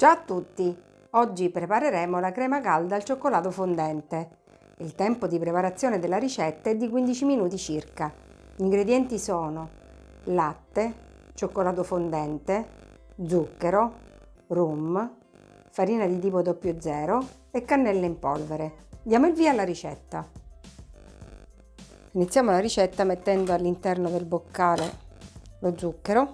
Ciao a tutti! Oggi prepareremo la crema calda al cioccolato fondente. Il tempo di preparazione della ricetta è di 15 minuti circa. Gli ingredienti sono latte, cioccolato fondente, zucchero, rum, farina di tipo 00 e cannella in polvere. Diamo il via alla ricetta. Iniziamo la ricetta mettendo all'interno del boccale lo zucchero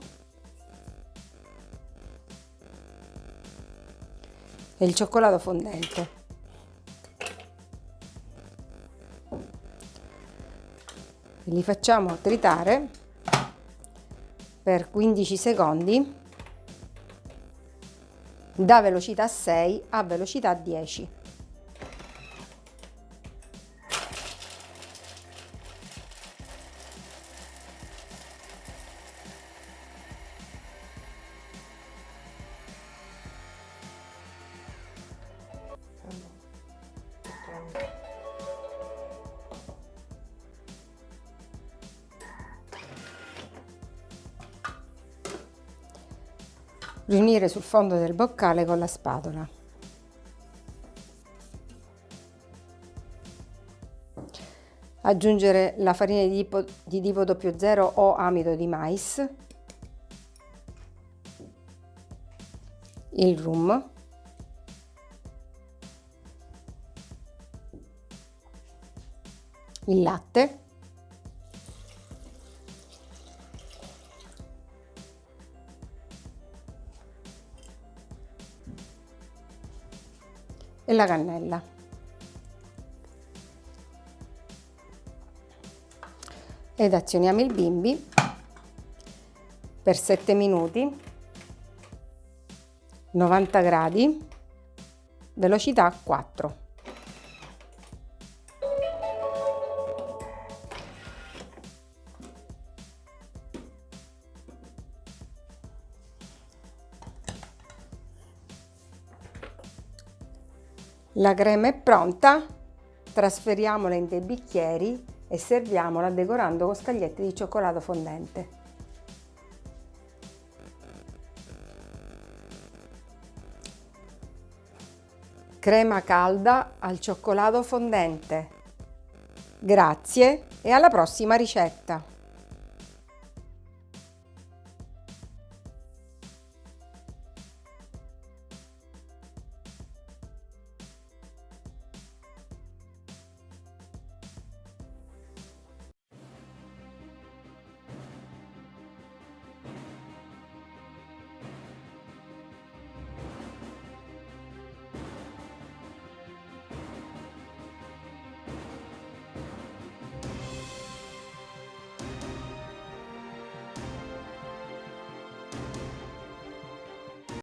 il cioccolato fondente. Li facciamo tritare per 15 secondi da velocità 6 a velocità 10. Riunire sul fondo del boccale con la spatola. Aggiungere la farina di tipo, di tipo 00 o amido di mais, il rum, il latte e la cannella. Ed azioniamo il bimbi per 7 minuti, 90 gradi, velocità 4. La crema è pronta, trasferiamola in dei bicchieri e serviamola decorando con scaglietti di cioccolato fondente. Crema calda al cioccolato fondente. Grazie e alla prossima ricetta!